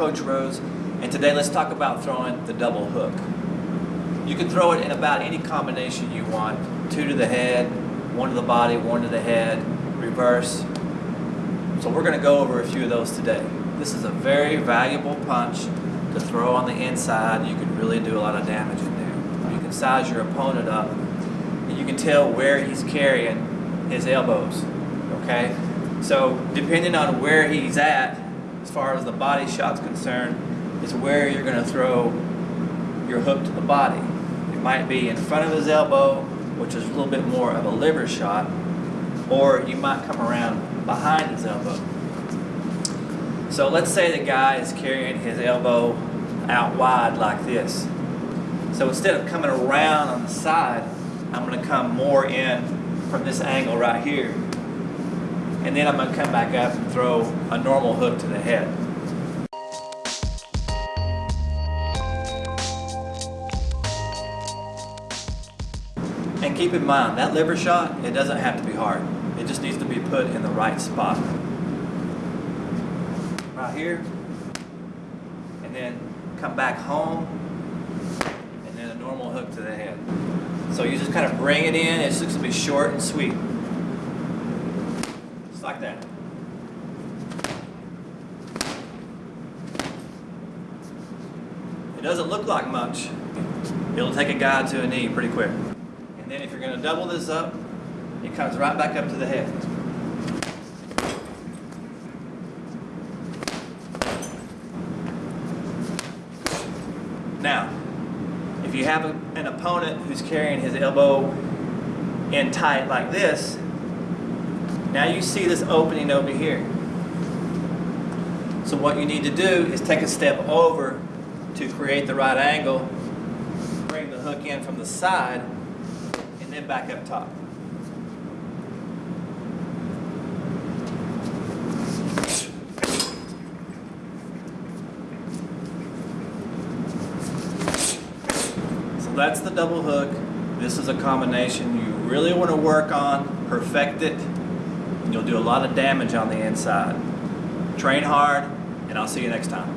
Coach Rose, and today let's talk about throwing the double hook. You can throw it in about any combination you want. Two to the head, one to the body, one to the head, reverse. So we're going to go over a few of those today. This is a very valuable punch to throw on the inside. You can really do a lot of damage in there. You can size your opponent up and you can tell where he's carrying his elbows. Okay? So depending on where he's at, as far as the body shot's concerned, is where you're going to throw your hook to the body. It might be in front of his elbow, which is a little bit more of a liver shot, or you might come around behind his elbow. So let's say the guy is carrying his elbow out wide like this. So instead of coming around on the side, I'm going to come more in from this angle right here and then I'm going to come back up and throw a normal hook to the head. And keep in mind, that liver shot, it doesn't have to be hard. It just needs to be put in the right spot. Right here, and then come back home, and then a normal hook to the head. So you just kind of bring it in, it's just going to be short and sweet like that. It doesn't look like much. It'll take a guy to a knee pretty quick. And then if you're going to double this up, it comes right back up to the head. Now, if you have a, an opponent who's carrying his elbow in tight like this, now you see this opening over here. So what you need to do is take a step over to create the right angle, bring the hook in from the side, and then back up top. So that's the double hook. This is a combination you really want to work on, perfect it, You'll do a lot of damage on the inside. Train hard, and I'll see you next time.